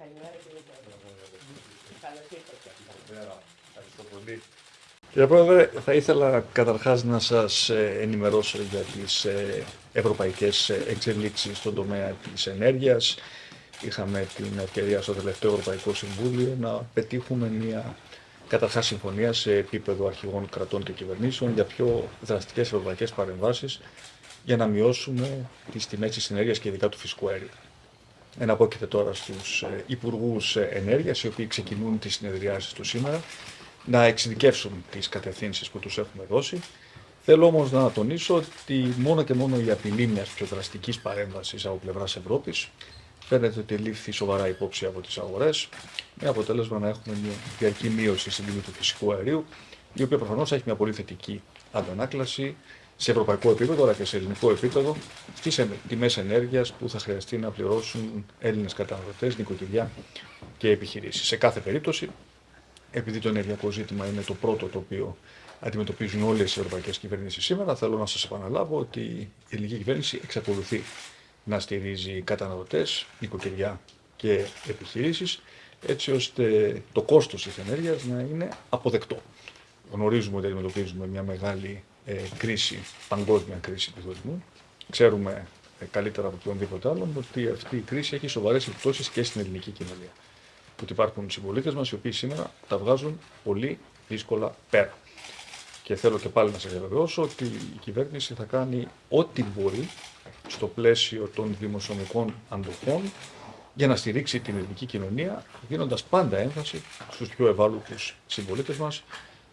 Καλημέρα κύριε Καλώς ήρθατε. Ευχαριστώ πολύ. Κύριε Πρόεδρε, θα ήθελα καταρχάς να σας ε, ενημερώσω για τις ε, ευρωπαϊκές ε, εξελίξεις στον τομέα της ενέργειας. Είχαμε την ευκαιρία στο τελευταίο Ευρωπαϊκό Συμβούλιο να πετύχουμε μια καταρχάς συμφωνία σε επίπεδο αρχηγών κρατών και κυβερνήσεων για πιο δραστικές ευρωπαϊκές παρεμβάσεις για να μειώσουμε τις τιμές της ενέργειας και ειδικά του φυσικού αέριου. Εναπόκειται τώρα στους υπουργούς ενέργειας, οι οποίοι ξεκινούν τις συνεδριάσεις του σήμερα, να εξειδικεύσουν τις κατευθύνσεις που τους έχουμε δώσει. Θέλω όμως να τονίσω ότι μόνο και μόνο η απειλή μιας πιο δραστικής παρέμβασης από πλευράς Ευρώπης φαίνεται ότι λήφθη σοβαρά υπόψη από τις αγορές, με αποτέλεσμα να έχουμε μια διαρκή μείωση στην τιμή του φυσικού αερίου, η οποία προφανώς έχει μια πολύ θετική αντανάκλαση σε ευρωπαϊκό επίπεδο αλλά και σε ελληνικό επίπεδο στι τιμές ενέργειας που θα χρειαστεί να πληρώσουν Έλληνες καταναλωτές, νοικοκυριά και επιχειρήσεις. Σε κάθε περίπτωση, επειδή το ενεργειακό ζήτημα είναι το πρώτο το οποίο αντιμετωπίζουν όλες οι ευρωπαϊκές κυβερνήσεις σήμερα, θέλω να σας επαναλάβω ότι η ελληνική κυβέρνηση εξακολουθεί να στηρίζει καταναλωτές, νοικοκυριά και επιχειρήσεις, έτσι ώστε το κόστος της ενέργειας να είναι αποδεκτό. Γνωρίζουμε ότι αντιμετωπίζουμε μια μεγάλη ε, κρίση, παγκόσμια κρίση του τουρισμού. Ξέρουμε ε, καλύτερα από οποιονδήποτε άλλον ότι αυτή η κρίση έχει σοβαρές επιπτώσεις και στην ελληνική κοινωνία. Ότι υπάρχουν συμπολίτες μας οι οποίοι σήμερα τα βγάζουν πολύ δύσκολα πέρα. Και θέλω και πάλι να σας διαβεβαιώσω ότι η κυβέρνηση θα κάνει ό,τι μπορεί στο πλαίσιο των δημοσιονομικών αντοχών για να στηρίξει την ελληνική κοινωνία, δίνοντας πάντα έμφαση στους πιο ευάλωτους συμπολίτες μας,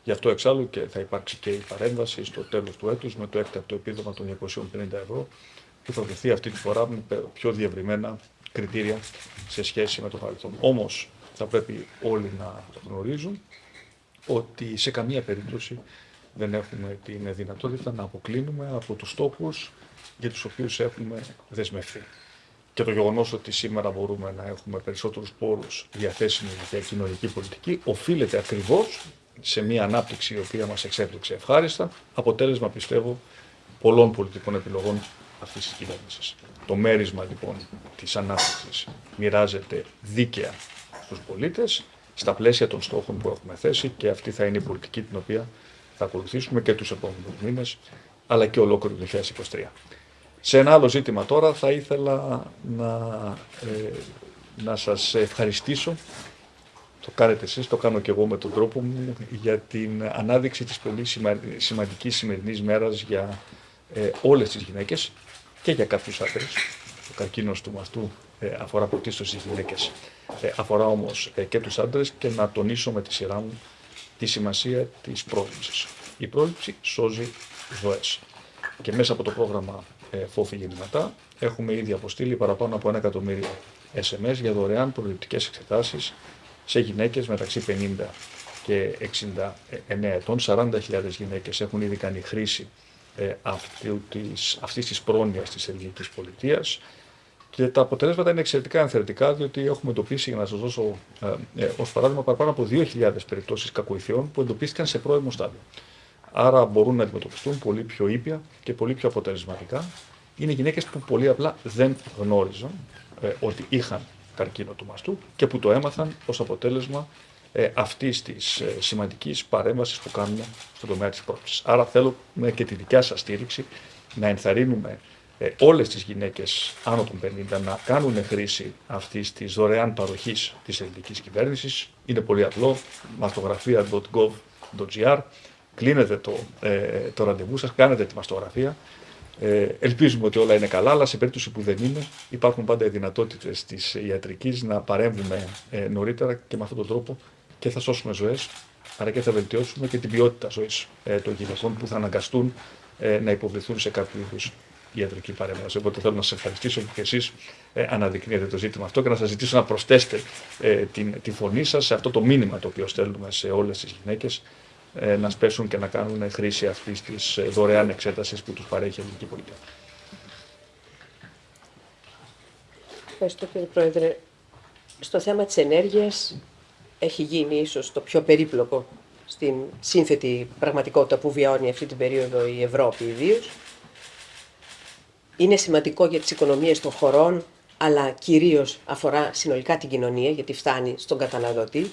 Γι' αυτό εξάλλου και θα υπάρξει και η παρέμβαση στο τέλος του έτους με το έκτακτο επίδομα των 250 ευρώ που θα δοθεί αυτή τη φορά με πιο διευρυμένα κριτήρια σε σχέση με το παρελθόν. Όμως θα πρέπει όλοι να γνωρίζουν ότι σε καμία περίπτωση δεν έχουμε την δυνατότητα να αποκλίνουμε από τους στόχους για τους οποίους έχουμε δεσμευθεί. Και το γεγονός ότι σήμερα μπορούμε να έχουμε περισσότερους πόρους διαθέσιμοι για κοινωνική πολιτική οφείλεται ακριβώς σε μια ανάπτυξη η οποία μας εξέπληξε ευχάριστα, αποτέλεσμα πιστεύω πολλών πολιτικών επιλογών αυτής της κυβέρνησης. Το μέρισμα λοιπόν της ανάπτυξης μοιράζεται δίκαια στους πολίτες στα πλαίσια των στόχων που έχουμε θέσει και αυτή θα είναι η πολιτική την οποία θα ακολουθήσουμε και τους επόμενους μήνες αλλά και ολόκληρο το 2023. Σε ένα άλλο ζήτημα τώρα θα ήθελα να, ε, να σας ευχαριστήσω το κάνετε εσείς, το κάνω και εγώ με τον τρόπο μου, για την ανάδειξη της πολύ σημαντικής σημερινής μέρας για ε, όλες τις γυναίκες και για κάποιους άντρες. Ο καρκίνος του μαστού ε, αφορά πρωτίστως τις γυναίκες. Ε, αφορά όμως ε, και τους άντρες και να τονίσω με τη σειρά μου τη σημασία της πρόληψης. Η πρόληψη σώζει ζωές. Και μέσα από το πρόγραμμα ε, Φόφη Γεννηματά έχουμε ήδη αποστείλει παραπάνω από ένα εκατομμύριο SMS για δωρεάν προληπτικές εξετάσεις σε γυναίκες μεταξύ 50 και 69 ετών. 40.000 γυναίκες έχουν ήδη κάνει χρήση ε, αυτή της, αυτής της πρόνοιας της ελληνικής πολιτείας και τα αποτελέσματα είναι εξαιρετικά ενθαρρυντικά, διότι έχουμε εντοπίσει, για να σας δώσω ε, ε, ως παράδειγμα, παραπάνω από 2.000 περιπτώσεις κακοηθειών που εντοπίστηκαν σε πρώιμο στάδιο. Άρα μπορούν να αντιμετωπιστούν πολύ πιο ήπια και πολύ πιο αποτελεσματικά. Είναι γυναίκες που πολύ απλά δεν γνώριζαν ε, ότι είχαν καρκίνο του μαστού και που το έμαθαν ως αποτέλεσμα ε, αυτής της ε, σημαντικής παρέμβασης που κάνουμε στον τομέα της πρόληψης. Άρα θέλουμε και τη δικιά σας στήριξη να ενθαρρύνουμε ε, όλες τις γυναίκες άνω των 50 να κάνουν χρήση αυτής της δωρεάν παροχής της ελληνικής κυβέρνησης. Είναι πολύ απλό, μαστογραφία.gov.gr, κλείνετε το, ε, το ραντεβού σας, κάνετε τη μαστογραφία, ε, ελπίζουμε ότι όλα είναι καλά, αλλά σε περίπτωση που δεν είναι, υπάρχουν πάντα οι δυνατότητες της ιατρικής να παρέμβουμε ε, νωρίτερα και με αυτόν τον τρόπο και θα σώσουμε ζωές, αλλά και θα βελτιώσουμε και την ποιότητα ζωής ε, των γυναικών που θα αναγκαστούν ε, να υποβληθούν σε κάποιο είδους ιατρική παρέμβαση. Οπότε θέλω να σας ευχαριστήσω και εσείς ε, αναδεικνύετε το ζήτημα αυτό και να σας ζητήσω να προσθέσετε ε, την, τη φωνή σας σε αυτό το μήνυμα το οποίο στέλνουμε σε όλες τις γυναίκες ε, να σπέσουν και να κάνουν χρήση αυτής της ε, δωρεάν εξέτασης που τους παρέχει η ελληνική πολιτεία. Ευχαριστώ κύριε Πρόεδρε. Στο θέμα της ενέργειας έχει γίνει ίσως το πιο περίπλοκο στην σύνθετη πραγματικότητα που βιώνει αυτή την περίοδο η Ευρώπη ιδίως. Είναι σημαντικό για τις οικονομίες των χωρών αλλά κυρίως αφορά συνολικά την κοινωνία, γιατί φτάνει στον καταναλωτή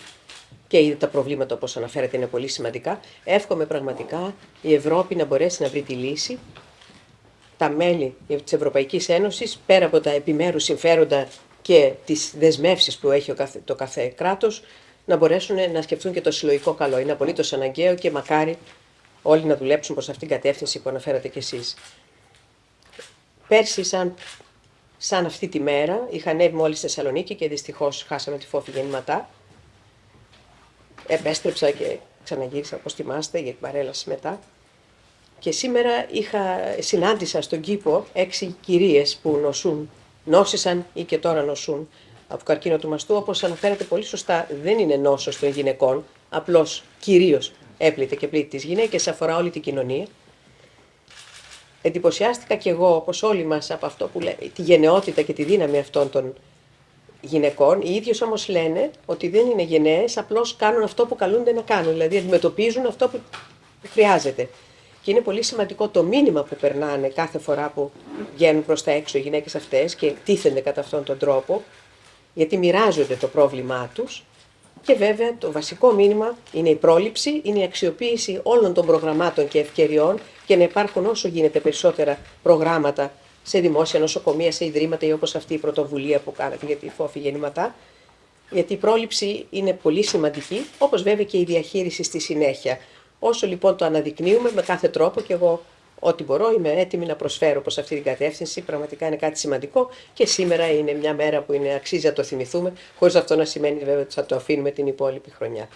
και είδε τα προβλήματα όπως αναφέρατε είναι πολύ σημαντικά. Εύχομαι πραγματικά η Ευρώπη να μπορέσει να βρει τη λύση τα μέλη της Ευρωπαϊκής Ένωσης, πέρα από τα επιμέρους συμφέροντα και τις δεσμεύσεις που έχει το κάθε κράτος, να μπορέσουν να σκεφτούν και το συλλογικό καλό. Είναι απολύτως αναγκαίο και μακάρι όλοι να δουλέψουν προς αυτήν την κατεύθυνση που αναφέρατε κι εσείς. Πέρσι, σαν, σαν αυτή τη μέρα, είχα ανέβει μόλις στη Θεσσαλονίκη και δυστυχώς χάσαμε τη φόφη γεννηματά. Επέστρεψα και ξαναγύρισα, όπως θυμάστε, για την παρέλαση μετά. Και σήμερα είχα, συνάντησα στον κήπο έξι κυρίες που νοσούν, νόσησαν ή και τώρα νοσούν από καρκίνο του μαστού. Όπως αναφέρεται πολύ σωστά, δεν είναι νόσος των γυναικών, απλώς κυρίως έπλητε και πλήττει τις γυναίκες, αφορά όλη την κοινωνία. Εντυπωσιάστηκα κι εγώ, όπως όλοι μας, από αυτό που λέει, τη γενναιότητα και τη δύναμη αυτών των γυναικών. Οι ίδιες όμως λένε ότι δεν είναι γενναίες, απλώς κάνουν αυτό που καλούνται να κάνουν, δηλαδή αντιμετωπίζουν αυτό που χρειάζεται. Και είναι πολύ σημαντικό το μήνυμα που περνάνε κάθε φορά που βγαίνουν προς τα έξω οι γυναίκες αυτές και τίθενται κατά αυτόν τον τρόπο, γιατί μοιράζονται το πρόβλημά τους. Και βέβαια το βασικό μήνυμα είναι η πρόληψη, είναι η αξιοποίηση όλων των προγραμμάτων και ευκαιριών και να υπάρχουν όσο γίνεται περισσότερα προγράμματα σε δημόσια νοσοκομεία, σε ιδρύματα ή όπως αυτή η πρωτοβουλία που κάνατε για τη φόφη γεννηματά. Γιατί η πρόληψη είναι πολύ σημαντική, όπως βέβαια και η διαχείριση στη συνέχεια. Όσο λοιπόν το αναδεικνύουμε με κάθε τρόπο και εγώ ό,τι μπορώ είμαι έτοιμη να προσφέρω προς αυτή την κατεύθυνση. Πραγματικά είναι κάτι σημαντικό και σήμερα είναι μια μέρα που είναι, αξίζει να το θυμηθούμε, χωρίς αυτό να σημαίνει βέβαια ότι θα το αφήνουμε την υπόλοιπη χρονιά.